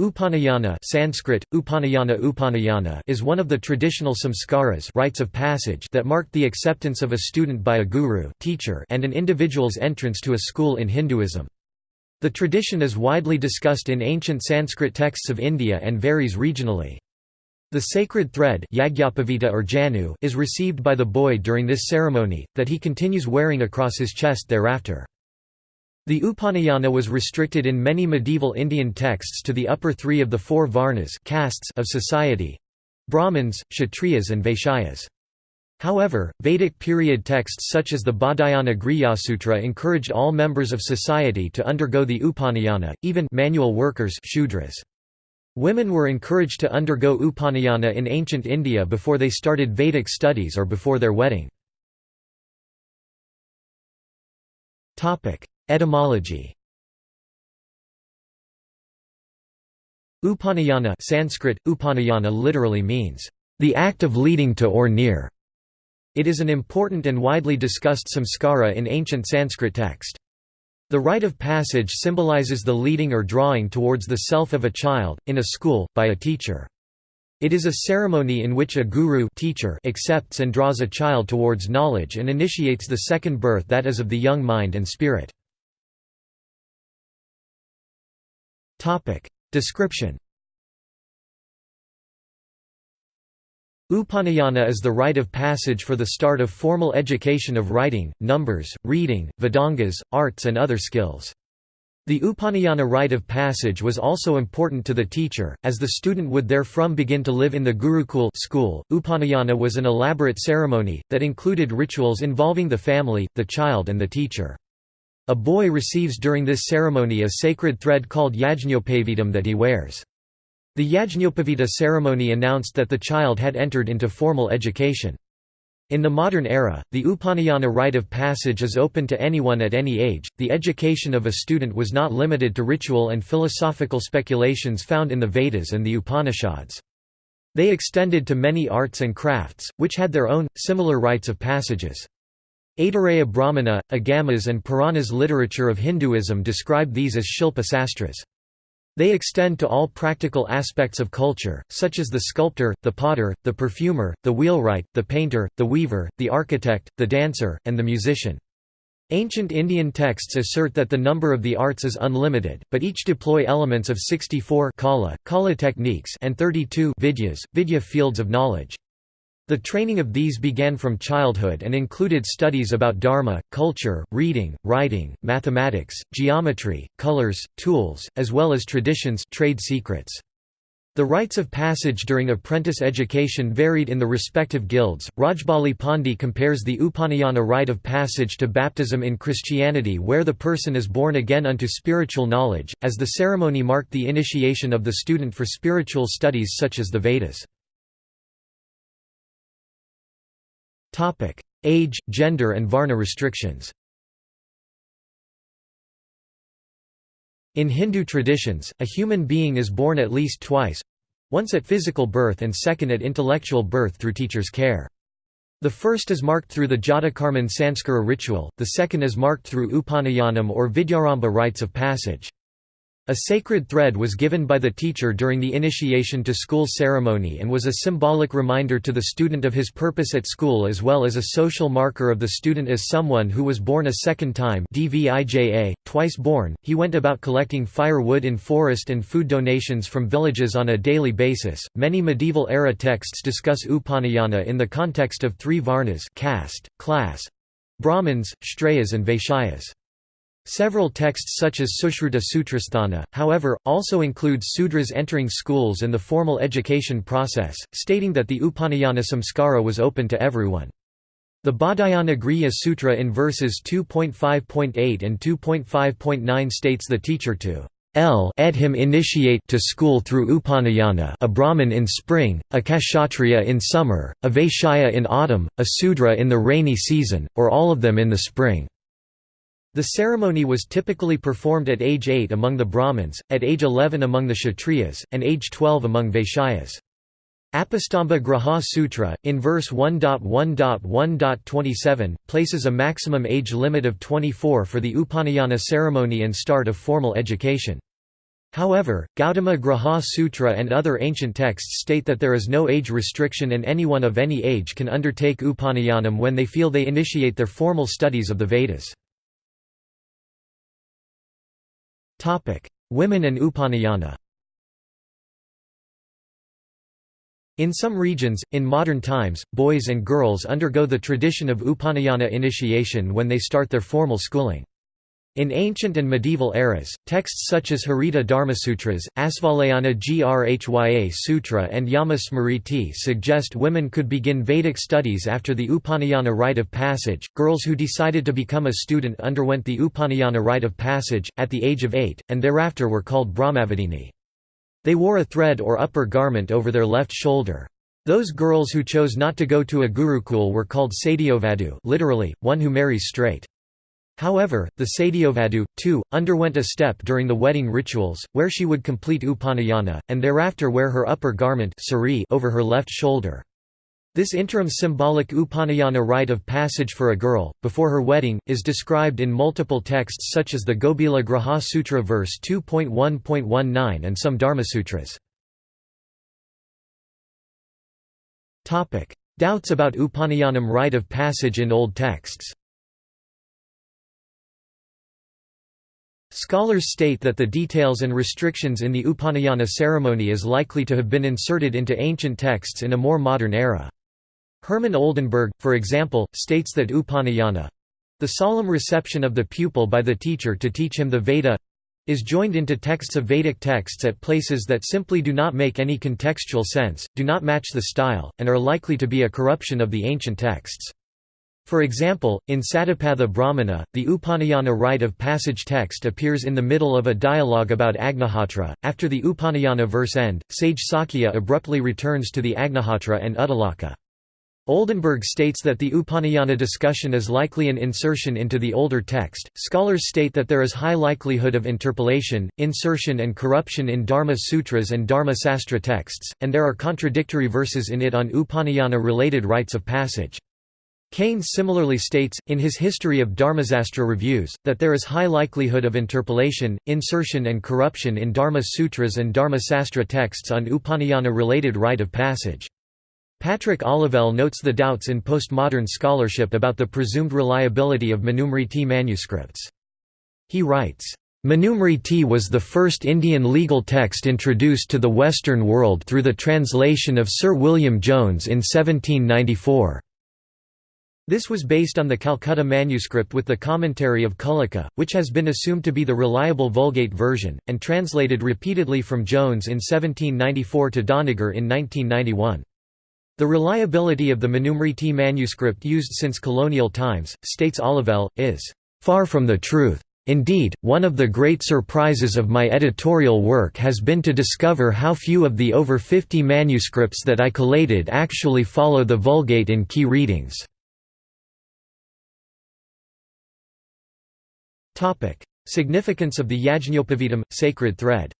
Upanayana Sanskrit, Upanayana Upanayana is one of the traditional samskaras rites of passage that marked the acceptance of a student by a guru teacher and an individual's entrance to a school in Hinduism. The tradition is widely discussed in ancient Sanskrit texts of India and varies regionally. The sacred thread or janu is received by the boy during this ceremony, that he continues wearing across his chest thereafter. The Upanayana was restricted in many medieval Indian texts to the upper three of the four varnas castes of society—Brahmins, Kshatriyas and Vaishyas. However, Vedic period texts such as the Baudhayana Grihasutra encouraged all members of society to undergo the Upanayana, even manual workers Shudras. Women were encouraged to undergo Upanayana in ancient India before they started Vedic studies or before their wedding. Etymology Upanayana Sanskrit, Upanayana literally means, "...the act of leading to or near". It is an important and widely discussed samskara in ancient Sanskrit text. The rite of passage symbolizes the leading or drawing towards the self of a child, in a school, by a teacher. It is a ceremony in which a guru teacher accepts and draws a child towards knowledge and initiates the second birth that is of the young mind and spirit. Topic. Description Upanayana is the rite of passage for the start of formal education of writing, numbers, reading, Vedangas, arts and other skills. The Upanayana rite of passage was also important to the teacher, as the student would therefrom begin to live in the Gurukul school. Upanayana was an elaborate ceremony, that included rituals involving the family, the child and the teacher. A boy receives during this ceremony a sacred thread called Yajñopavidam that he wears. The Yajñopavita ceremony announced that the child had entered into formal education. In the modern era, the Upanayana rite of passage is open to anyone at any age. The education of a student was not limited to ritual and philosophical speculations found in the Vedas and the Upanishads. They extended to many arts and crafts, which had their own, similar rites of passages. Aitareya Brahmana, Agamas and Puranas literature of Hinduism describe these as Shilpa Sastras. They extend to all practical aspects of culture, such as the sculptor, the potter, the perfumer, the wheelwright, the painter, the weaver, the architect, the dancer, and the musician. Ancient Indian texts assert that the number of the arts is unlimited, but each deploy elements of 64 kala, kala techniques and 32 vidyas, vidya fields of knowledge. The training of these began from childhood and included studies about dharma, culture, reading, writing, mathematics, geometry, colors, tools, as well as traditions trade secrets. The rites of passage during apprentice education varied in the respective guilds. Rajbali Pandey compares the Upanayana rite of passage to baptism in Christianity, where the person is born again unto spiritual knowledge, as the ceremony marked the initiation of the student for spiritual studies such as the Vedas. Age, gender and Varna restrictions. In Hindu traditions, a human being is born at least twice, once at physical birth and second at intellectual birth through teacher's care. The first is marked through the Jatakarman Sanskara ritual, the second is marked through Upanayanam or Vidyarambha rites of passage. A sacred thread was given by the teacher during the initiation to school ceremony and was a symbolic reminder to the student of his purpose at school as well as a social marker of the student as someone who was born a second time DVIJA, twice born. He went about collecting firewood in forest and food donations from villages on a daily basis. Many medieval era texts discuss Upanayana in the context of three varnas caste, class, Brahmins, Kshatriyas and Vaishyas. Several texts such as Sushruta Sutrasthana, however, also include Sudras entering schools and the formal education process, stating that the Upanayana samskara was open to everyone. The Baudhayana Grihya Sutra in verses 2.5.8 and 2.5.9 states the teacher to L ed him initiate to school through Upanayana a Brahmin in spring, a Kshatriya in summer, a Vaishya in autumn, a Sudra in the rainy season, or all of them in the spring. The ceremony was typically performed at age 8 among the Brahmins, at age 11 among the Kshatriyas, and age 12 among Vaishyas. Apastamba Grihya Sutra, in verse 1.1.1.27, places a maximum age limit of 24 for the Upanayana ceremony and start of formal education. However, Gautama Grihya Sutra and other ancient texts state that there is no age restriction and anyone of any age can undertake Upanayanam when they feel they initiate their formal studies of the Vedas. Women and Upanayana In some regions, in modern times, boys and girls undergo the tradition of Upanayana initiation when they start their formal schooling. In ancient and medieval eras, texts such as Harita Dharmasutras, Asvalayana Grhya Sutra and Yama Smriti suggest women could begin Vedic studies after the Upanayana rite of passage. Girls who decided to become a student underwent the Upanayana rite of passage, at the age of eight, and thereafter were called Brahmavadini. They wore a thread or upper garment over their left shoulder. Those girls who chose not to go to a gurukul were called Satyavadu literally, one who marries straight. However, the Satyavadu, too, underwent a step during the wedding rituals, where she would complete Upanayana, and thereafter wear her upper garment over her left shoulder. This interim symbolic Upanayana rite of passage for a girl, before her wedding, is described in multiple texts such as the Gobhila Grihya Sutra verse 2.1.19 and some Dharmasutras. Doubts about Upanayanam rite of passage in old texts Scholars state that the details and restrictions in the Upanayana ceremony is likely to have been inserted into ancient texts in a more modern era. Hermann Oldenberg, for example, states that Upanayana—the solemn reception of the pupil by the teacher to teach him the Veda, is joined into texts of Vedic texts at places that simply do not make any contextual sense, do not match the style, and are likely to be a corruption of the ancient texts. For example, in Satapatha Brahmana, the Upanayana rite of passage text appears in the middle of a dialogue about Agnihotra. After the Upanayana verse end, sage Sakya abruptly returns to the Agnihotra and Uddalaka. Oldenberg states that the Upanayana discussion is likely an insertion into the older text. Scholars state that there is high likelihood of interpolation, insertion, and corruption in Dharma Sutras and Dharma Sastra texts, and there are contradictory verses in it on Upanayana related rites of passage. Kane similarly states, in his History of Dharmasastra Reviews, that there is high likelihood of interpolation, insertion and corruption in Dharma Sutras and Dharmasastra texts on Upanayana-related rite of passage. Patrick Olivelle notes the doubts in postmodern scholarship about the presumed reliability of Manusmriti manuscripts. He writes, Manusmriti was the first Indian legal text introduced to the Western world through the translation of Sir William Jones in 1794. This was based on the Calcutta manuscript with the commentary of Kulluka, which has been assumed to be the reliable Vulgate version, and translated repeatedly from Jones in 1794 to Doniger in 1991. The reliability of the Manusmriti manuscript used since colonial times, states Olivelle, is far from the truth. Indeed, one of the great surprises of my editorial work has been to discover how few of the over 50 manuscripts that I collated actually follow the Vulgate in key readings. Significance of the Yajñopavidam, sacred thread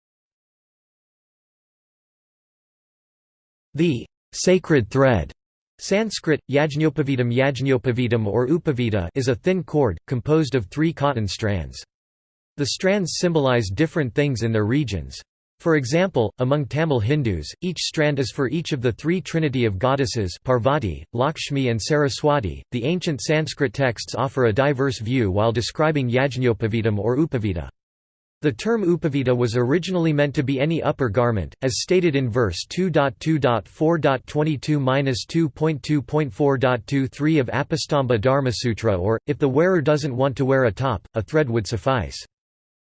The sacred thread Sanskrit, Yajñopavidam Yajñopavidam or Upavida is a thin cord, composed of three cotton strands. The strands symbolize different things in their regions. For example, among Tamil Hindus, each strand is for each of the three trinity of goddesses Parvati, Lakshmi and Saraswati. The ancient Sanskrit texts offer a diverse view while describing Yajñopavidam or Upavita. The term upavita was originally meant to be any upper garment, as stated in verse 2.2.4.22-2.2.4.23 of Apastamba Dharmasutra or, if the wearer doesn't want to wear a top, a thread would suffice.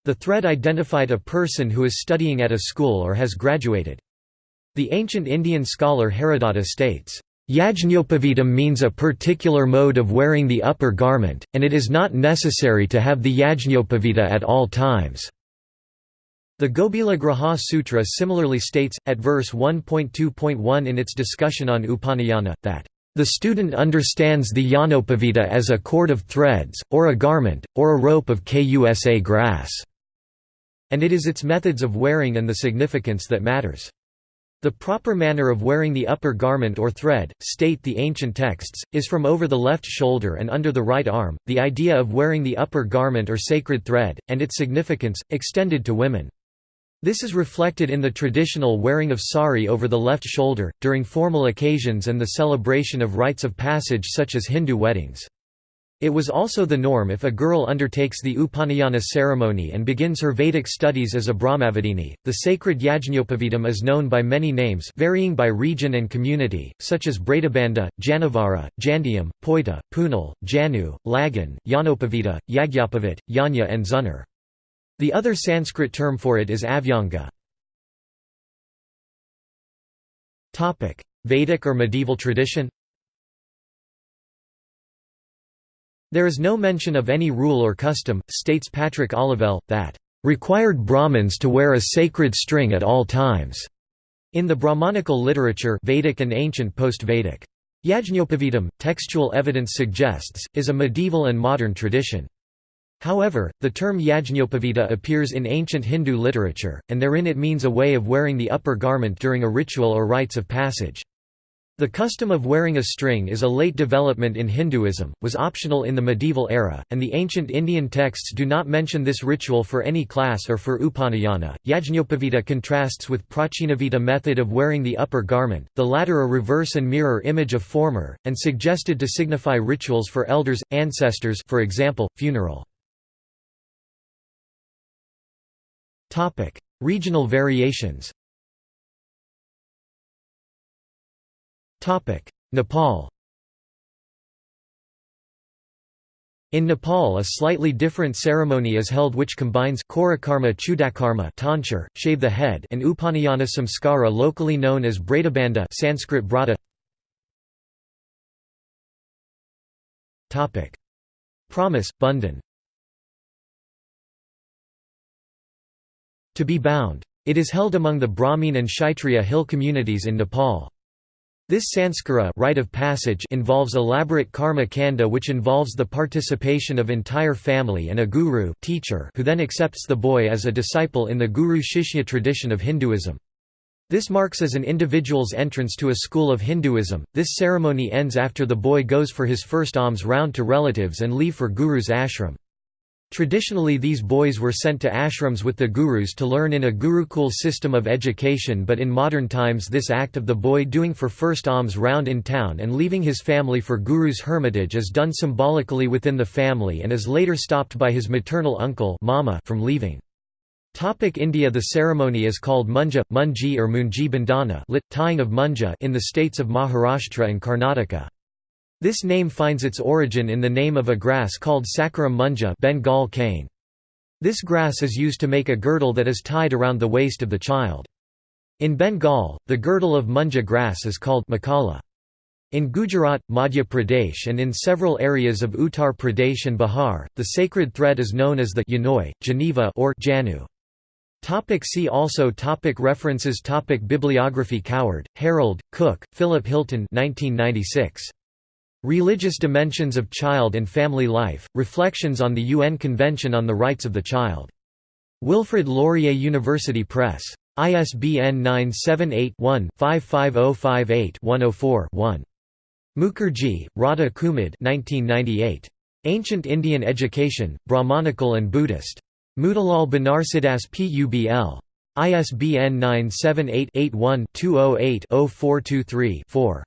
The thread identified a person who is studying at a school or has graduated. The ancient Indian scholar Haradatta states, Yajñopavidam means a particular mode of wearing the upper garment, and it is not necessary to have the Yajñopavida at all times. The Gobhila Grihya Sutra similarly states, at verse 1.2.1 in its discussion on Upanayana, that the student understands the Yanopavita as a cord of threads, or a garment, or a rope of kusa grass. And it is its methods of wearing and the significance that matters. The proper manner of wearing the upper garment or thread, state the ancient texts, is from over the left shoulder and under the right arm. The idea of wearing the upper garment or sacred thread, and its significance, extended to women. This is reflected in the traditional wearing of sari over the left shoulder, during formal occasions and the celebration of rites of passage such as Hindu weddings. It was also the norm if a girl undertakes the Upanayana ceremony and begins her Vedic studies as a Brahmavadini. The sacred Yajñopavidam is known by many names varying by region and community, such as Bredabanda, Janavara, Jandiam, Poita, Punal, Janu, Lagan, Yanopavita, Yagyapavit, Yanya and Zunar. The other Sanskrit term for it is avyanga. Vedic or medieval tradition There is no mention of any rule or custom, states Patrick Olivelle, that required Brahmins to wear a sacred string at all times. In the Brahmanical literature Vedic and ancient post-Vedic. Yajñopavidam, textual evidence suggests, is a medieval and modern tradition. However, the term yajñopavita appears in ancient Hindu literature, and therein it means a way of wearing the upper garment during a ritual or rites of passage. The custom of wearing a string is a late development in Hinduism, was optional in the medieval era, and the ancient Indian texts do not mention this ritual for any class or for upanayana. Yajñopavita contrasts with Prachinavita method of wearing the upper garment, the latter a reverse and mirror image of former, and suggested to signify rituals for elders, ancestors for example, funeral. Regional variations Nepal In Nepal a slightly different ceremony is held which combines Karakarma Chudakarma tonsure, shave the head and Upanayana Samskara locally known as Bradabanda Sanskrit brata. Promise, Bundan To be bound. It is held among the Brahmin and Kshatriya hill communities in Nepal. This sanskara rite of passage involves elaborate karma kanda which involves the participation of entire family and a guru teacher who then accepts the boy as a disciple in the guru-shishya tradition of Hinduism. This marks as an individual's entrance to a school of Hinduism. This ceremony ends after the boy goes for his first alms round to relatives and leave for guru's ashram. Traditionally these boys were sent to ashrams with the gurus to learn in a gurukul system of education but in modern times this act of the boy doing for first alms round in town and leaving his family for guru's hermitage is done symbolically within the family and is later stopped by his maternal uncle mama from leaving. Topic India The ceremony is called munja, munji or munji bandhana lit, tying of munja in the states of Maharashtra and Karnataka. This name finds its origin in the name of a grass called Saccharum munja Bengal cane. This grass is used to make a girdle that is tied around the waist of the child. In Bengal, the girdle of munja grass is called makala. In Gujarat, Madhya Pradesh and in several areas of Uttar Pradesh and Bihar, the sacred thread is known as the Yanoi, Geneva or Janu. Topic see also topic References topic Bibliography Coward, Harold, Cook, Philip Hilton 1996. Religious Dimensions of Child and Family Life, Reflections on the UN Convention on the Rights of the Child. Wilfrid Laurier University Press. ISBN 978-1-55058-104-1. Mukherjee, Radha Kumud Ancient Indian Education, Brahmanical and Buddhist. Motilal Banarsidass Publ. ISBN 978 81 208 0423 4.